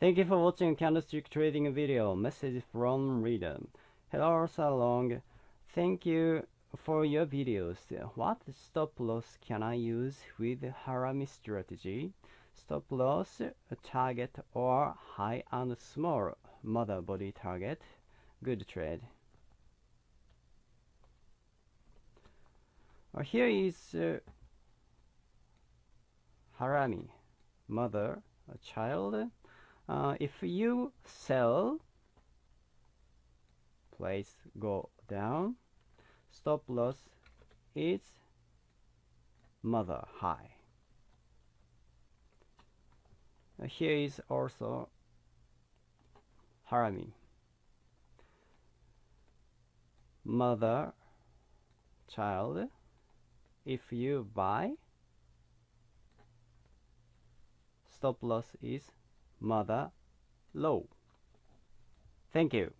Thank you for watching candlestick trading video. Message from reader. Hello Salong. Thank you for your videos. What stop loss can I use with Harami strategy? Stop loss, target or high and small mother body target. Good trade. Uh, here is uh, Harami, mother, a child. Uh, if you sell, place go down. Stop loss is mother high. Uh, here is also Harami. Mother, child. If you buy, stop loss is mother low. Thank you.